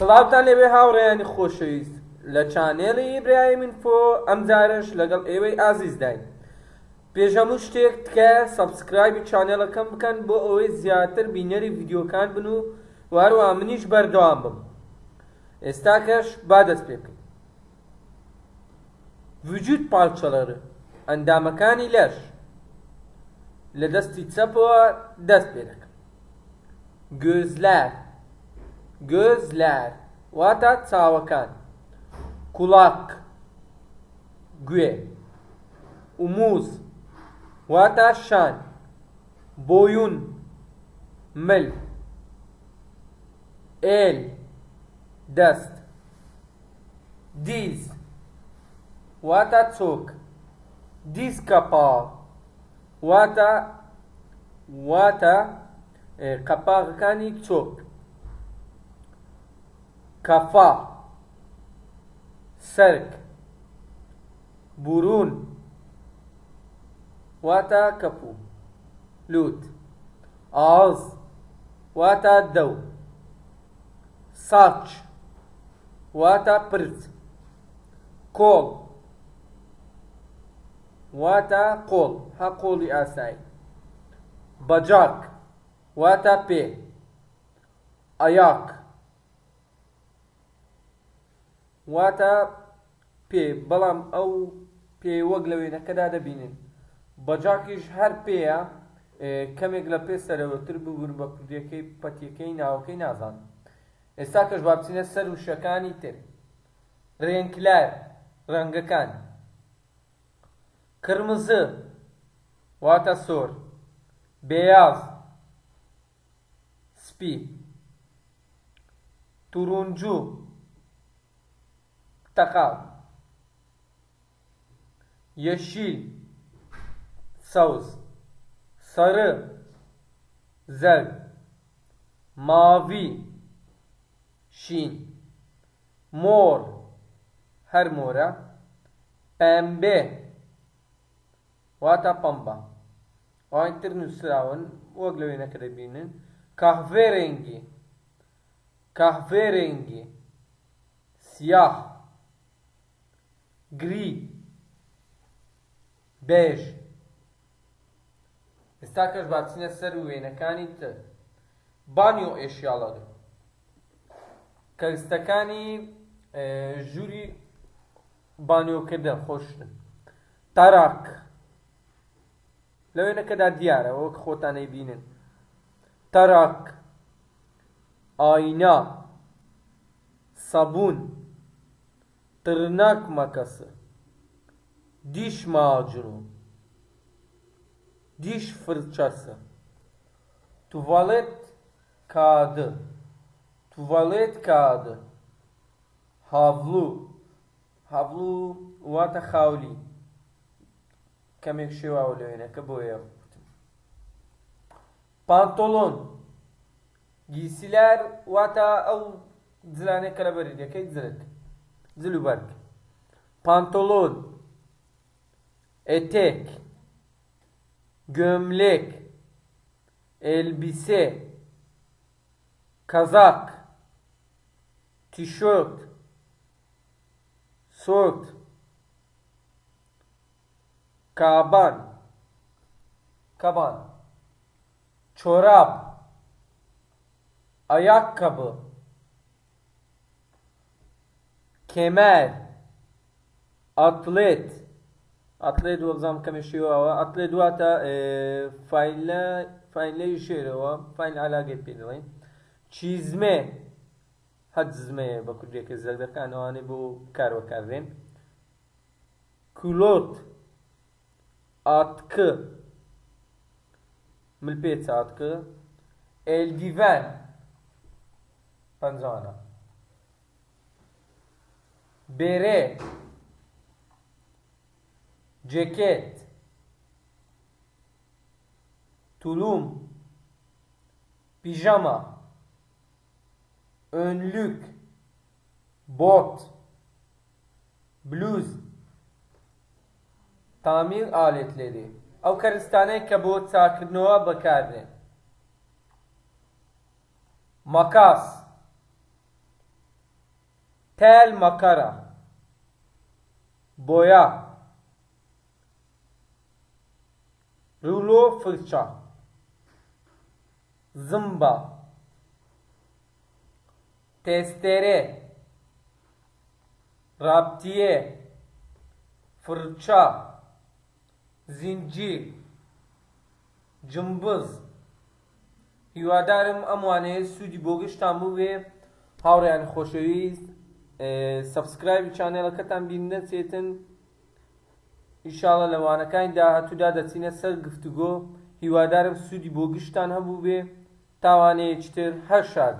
سڵاوتان لەوێ هاوڕێیانی خۆشەویست. لە چانێڵی ئیبراهیم فۆ ئەم جارش لەگەڵ ئێوەی ئازیز داین. پێش هەموو شتێک تکە سەبسکرایبی چانێڵەکەم بکەن بۆ ئەوەی زیاتر بینەری ڤیددیۆکان بن و واروە منیش بەردەوام بم. ئێستا کەش با دەست پێ بکەین. وجود پاڵچەڵەرە ئەندامەکانی لەش. لە دەستی چەپەوە دەست پێ دەکەم. گۆزلار. گۆزلار واتە چاوەکان کوڵاک گوێ وموز واتە شان بۆیون مل ئێل دەست دیز واتە چۆک دیسکە پاڵ واتە واتە قەپاغەکانی چۆک. كفا سرك برون واتا كفو لوت اعز واتا دو ساتش واتا برز كول واتا قول هقولي آساي بجاك واتا بي أياك واتە پێ بەڵام ئەو پێ وەک لە وێنەکەدا دەبینن. بەجاکیش هەر پێیە کەمێک لە پێ سەرەوەتر ببوون بە کوردیەکەی پەتیەکەی ناوەکەی نازان. ئێستا کەش بابچینە سەر وشەکانی تر. ڕێنکلار ڕەنگەکان. قرمزە واتە سۆر. بێیاز سپی. تورونجوو Portakal. Yeşil. Saus. Sarı. Zel. Mavi. Şin. Mor. Her mora. Pembe. Vata pamba. Aynı sıravın. Oğlavine kadar birinin. Kahverengi. Kahverengi. Siyah. گری بێژ. ئێستا کەش باچینە سەر وێنەکانی تر. بانیۆ ئێشیاڵەگە کەستەکانی ژووری بانیۆکردن خۆشن تاراک. لە وێنەکەدا دیارە وەک خۆتانەی بینن. تەراک ئاینا سەبوون tırnak makası, diş macunu, diş fırçası, tuvalet kağıdı, tuvalet kağıdı, havlu, havlu واتە خاولی کەمێک شێواوە لەوێنەکە بۆیە پانتۆلۆن گیسیلار واتە ئەو جلانێک کە لە بەریدەکەی جرت Zülüberk. Pantolon. Etek. Gömlek. Elbise. Kazak. Tişört. Sort. Kaban. Kaban. Çorap. Ayakkabı kemer, atlet, atlet وەزام کەمە شێواوە ئەتلێت دواتە فیلە فیلەی شێرەوە فیل علاگەت پێ دەڵێن چیزمێ هەت زمەیە بە کوردێکە زەردەکان ئەوانەی بۆ کارەکاردێن کولۆت ئاتکە ملپێچ ئاتکە ئێلدیڤەن پەنجانە bere ceket tulum pijama önlük bot bluz tamir aletleri ئەو کەرستانەی کە بۆ چاکردنەوە بەکاردێن مەکاس تەل مەکەرە بۆیە ڕولۆ فرچە زمبە تێستێرێ رابطیە فرچە زیندیر جمبز هیوادارم ئەم وانەیە سوودی بۆ گشتان بوو بێ هاوڕیان خۆشەویست سبسکرایبی چانێڵەکەتان بین نەچێتن. ئیشاڵە لەوانەکانی داهاتوودا دەچینە سەر گفتوگۆ. هیوادارم سوودی بۆ گشتان هەبوو بێ. تاوانەیەکی تر هەر شاد